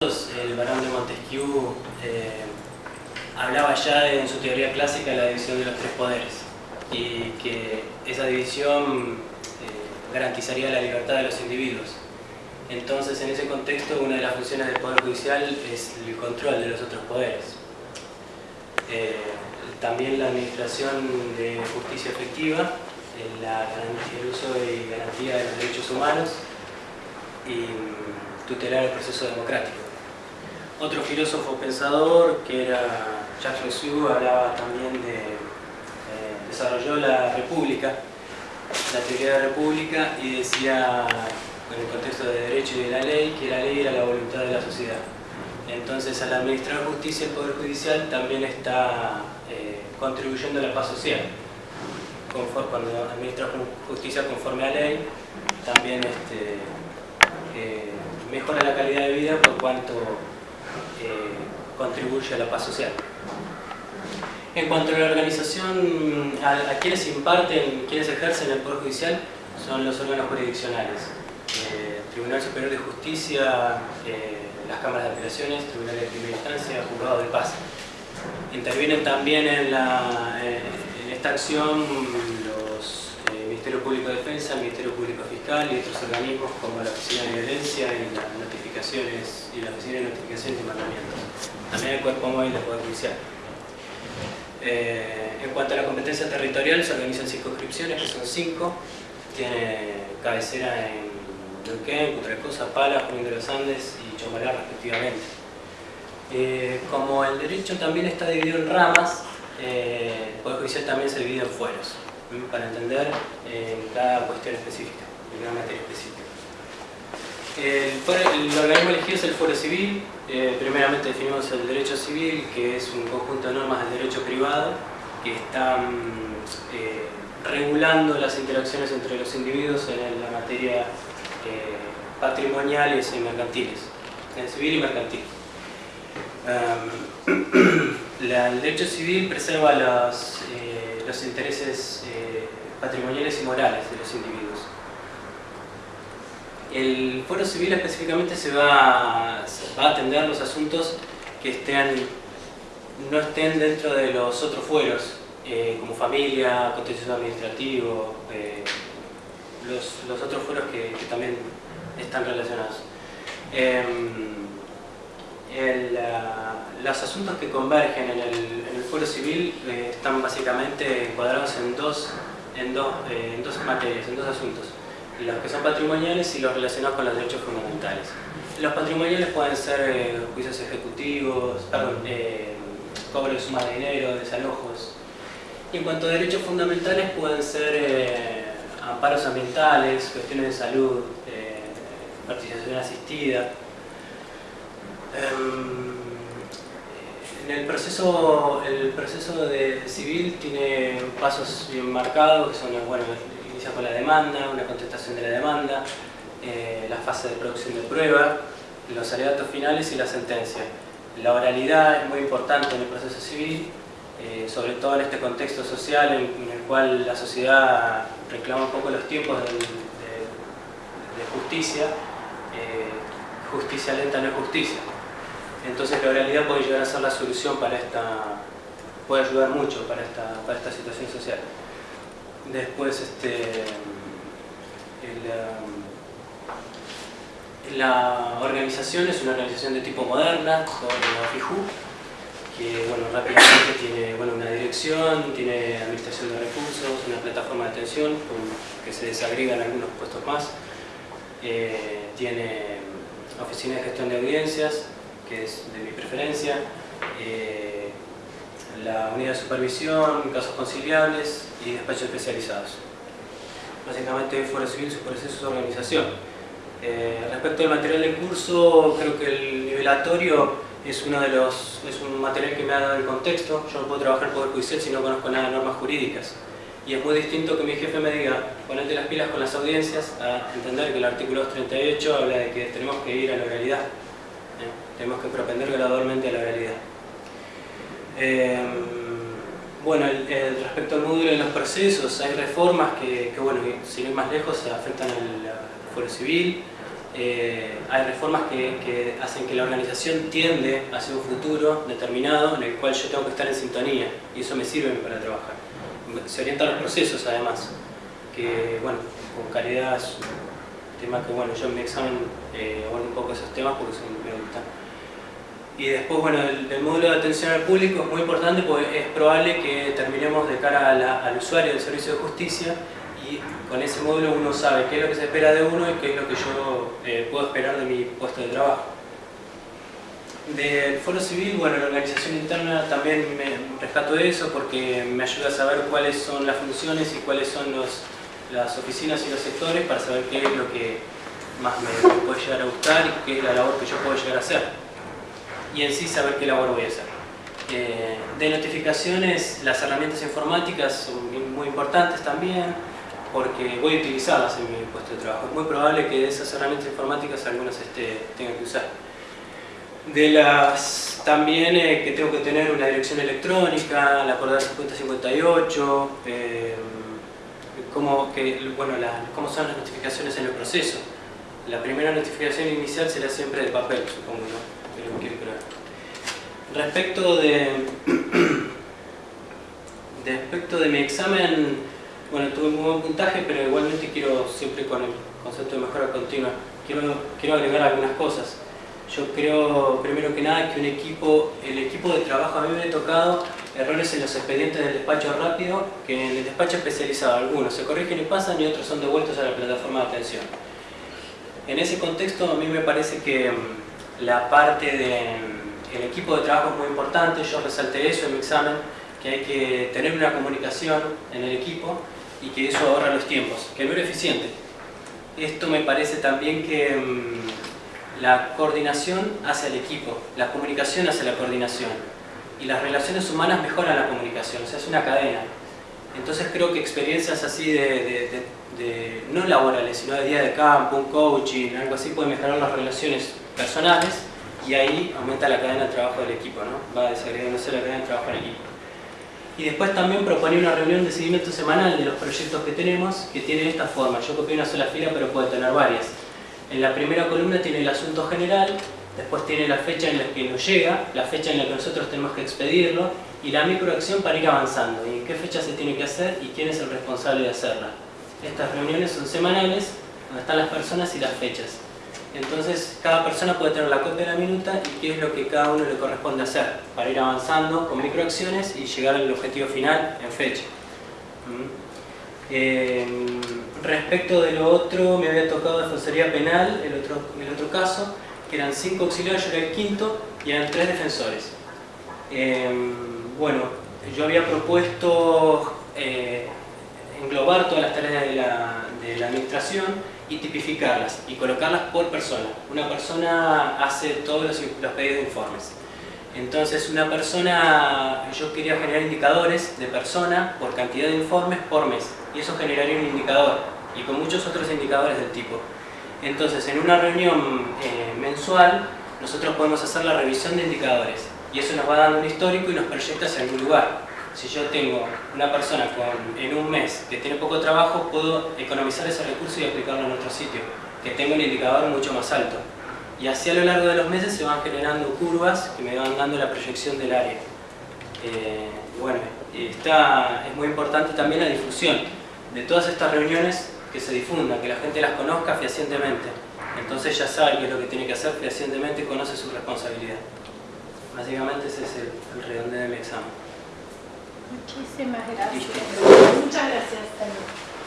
el barón de Montesquieu eh, hablaba ya en su teoría clásica de la división de los tres poderes y que esa división eh, garantizaría la libertad de los individuos. Entonces, en ese contexto, una de las funciones del Poder Judicial es el control de los otros poderes. Eh, también la administración de justicia efectiva, el uso y garantía de los derechos humanos y tutelar el proceso democrático. Otro filósofo pensador, que era Jacques Rousseau, hablaba también de... Eh, desarrolló la república, la teoría de la república, y decía, en el contexto de derecho y de la ley, que la ley era la voluntad de la sociedad. Entonces, al administrar justicia, el Poder Judicial también está eh, contribuyendo a la paz social. cuando administra justicia conforme a ley, también este, eh, mejora la calidad de vida por cuanto contribuye a la paz social. En cuanto a la organización, a, quienes imparten, quienes ejercen el Poder Judicial, son los órganos jurisdiccionales. Eh, Tribunal Superior de Justicia, eh, las cámaras de apelaciones, tribunales de primera instancia, juzgados de paz. Intervienen también en, en esta acción Público de Defensa, el Ministerio Público Fiscal y otros organismos como la Oficina de Violencia y las notificaciones y la Oficina de Notificaciones y Mandamientos. También el Cuerpo Móvil del Poder Judicial. Eh, en cuanto a la competencia territorial, se organizan circunscripciones, que son cinco. Tiene cabecera en Neuquén, Cutralcosa, Pala, Junín de los Andes y Chomalá, respectivamente. Eh, como el derecho también está dividido en ramas, eh, el Poder Judicial también se divide en fueros para entender en cada cuestión específica, cada materia específica. El, organismo elegido es el Foro Civil, eh, primeramente definimos el derecho civil, que es un conjunto de normas del derecho privado que están eh, regulando las interacciones entre los individuos en la materia eh, patrimoniales y mercantiles, en civil y mercantil. el derecho civil preserva los los intereses eh, patrimoniales y morales de los individuos. El foro civil específicamente se va, a atender los asuntos que estén, no estén dentro de los otros fueros, eh, como familia, contencioso administrativo, eh, los, otros fueros que, también están relacionados. Em, los asuntos que convergen en el, foro civil eh, están básicamente encuadrados en dos, en, dos, eh, en dos materias, en dos asuntos. Los que son patrimoniales y los relacionados con los derechos fundamentales. Los patrimoniales pueden ser eh, juicios ejecutivos, perdón, cobro de suma de dinero, desalojos. Y en cuanto a derechos fundamentales pueden ser amparos ambientales, cuestiones de salud, participación asistida, en el proceso, el proceso de civil tiene pasos bien marcados, que son, bueno, inicia con la demanda, una contestación de la demanda, eh, la fase de producción de prueba, los alegatos finales y la sentencia. La oralidad es muy importante en el proceso civil, eh, sobre todo en este contexto social en, el cual la sociedad reclama un poco los tiempos de, justicia. Eh, justicia lenta no es justicia. Entonces la oralidad puede llegar a ser la solución para esta, puede ayudar mucho para esta, para esta situación social. Después, este, la organización es una organización de tipo moderna, por FIJU, que bueno, rápidamente tiene bueno, una dirección, tiene administración de recursos, una plataforma de atención que se desagregan algunos puestos más, eh, tiene oficina de gestión de audiencias, que es de mi preferencia, eh, la unidad de supervisión, casos conciliables y despachos especializados. Básicamente Foro Civil, su proceso, su organización. Eh, respecto al material de curso, creo que el nivelatorio es, uno de los, es un material que me ha dado el contexto. Yo no puedo trabajar en Poder Judicial si no conozco nada de normas jurídicas. Y es muy distinto que mi jefe me diga, ponete las pilas con las audiencias, a entender que el artículo 238 habla de que tenemos que ir a la realidad. Tenemos que propender gradualmente a la realidad. Em, bueno, respecto al módulo de los procesos, hay reformas que, bueno, sin ir más lejos, afectan al foro civil. eh, hay reformas que, hacen que la organización tiende hacia un futuro determinado en el cual yo tengo que estar en sintonía y eso me sirve para trabajar. Se orientan los procesos además, que bueno, con calidad es un tema que bueno, yo en mi examen eh, un poco esos temas porque son, me gustan. Y después, bueno, el, módulo de atención al público es muy importante porque es probable que terminemos de cara al usuario del servicio de justicia y con ese módulo uno sabe qué es lo que se espera de uno y qué es lo que yo eh, puedo esperar de mi puesto de trabajo. Del foro civil, bueno, la organización interna también me rescato de eso porque me ayuda a saber cuáles son las funciones y cuáles son los, las oficinas y los sectores para saber qué es lo que más me, puede llegar a gustar y qué es la labor que yo puedo llegar a hacer. Y en sí saber qué labor voy a hacer. Eh, de notificaciones, las herramientas informáticas son muy importantes también porque voy a utilizarlas en mi puesto de trabajo. Es muy probable que de esas herramientas informáticas algunas este, tenga que usar. De las también eh, que tengo que tener una dirección electrónica, la acordada 5058, eh, cómo, que, bueno, cómo son las notificaciones en el proceso. La primera notificación inicial será siempre de papel, supongo, ¿no? Respecto de, respecto de mi examen, bueno, tuve un buen puntaje, pero igualmente quiero, siempre con el concepto de mejora continua, quiero, quiero agregar algunas cosas. Yo creo, primero que nada, que un equipo, el equipo de trabajo, a mí me ha tocado errores en los expedientes del despacho rápido, que en el despacho especializado algunos se corrigen y pasan y otros son devueltos a la plataforma de atención. En ese contexto, a mí me parece que mm, la parte del equipo de trabajo es muy importante, yo resalté eso en mi examen, que hay que tener una comunicación en el equipo y que eso ahorra los tiempos, que no era eficiente. Esto me parece también que mm, la coordinación hacia el equipo, la comunicación hacia la coordinación y las relaciones humanas mejoran la comunicación, o sea, es una cadena. Entonces creo que experiencias así de, no laborales, sino de día de campo, un coaching, algo así, puede mejorar las relaciones personales y ahí aumenta la cadena de trabajo del equipo, ¿no? va desagregándose la cadena de trabajo del equipo. Y después también proponía una reunión de seguimiento semanal de los proyectos que tenemos, que tiene esta forma. Yo copié una sola fila, pero puede tener varias. En la primera columna tiene el asunto general, después tiene la fecha en la que nos llega, la fecha en la que nosotros tenemos que expedirlo, y la microacción para ir avanzando, y en qué fecha se tiene que hacer y quién es el responsable de hacerla. Estas reuniones son semanales, donde están las personas y las fechas. Entonces, cada persona puede tener la copia de la minuta y qué es lo que cada uno le corresponde hacer para ir avanzando con microacciones y llegar al objetivo final en fecha. ¿Mm? Em, respecto de lo otro, me había tocado defensoría penal, el otro, el otro caso, que eran cinco auxiliares, yo era el quinto, y eran tres defensores. Em, bueno, yo había propuesto eh, englobar todas las tareas de la, de la administración y tipificarlas y colocarlas por persona. Una persona hace todos los, pedidos de informes. Entonces una persona, yo quería generar indicadores de persona por cantidad de informes por mes y eso generaría un indicador y con muchos otros indicadores del tipo. Entonces en una reunión eh, mensual nosotros podemos hacer la revisión de indicadores y eso nos va dando un histórico y nos proyecta hacia algún lugar si yo tengo una persona con, en un mes que tiene poco trabajo, puedo economizar ese recurso y aplicarlo en otro sitio, que tenga un indicador mucho más alto. Y así a lo largo de los meses se van generando curvas que me van dando la proyección del área. Eh, bueno, está, es muy importante también la difusión de todas estas reuniones que se difundan, que la gente las conozca fehacientemente. Entonces ya sabe qué es lo que tiene que hacer fehacientemente y conoce su responsabilidad. Básicamente ese es el, el redondeo de mi examen. Muchísimas gracias. Muchas gracias.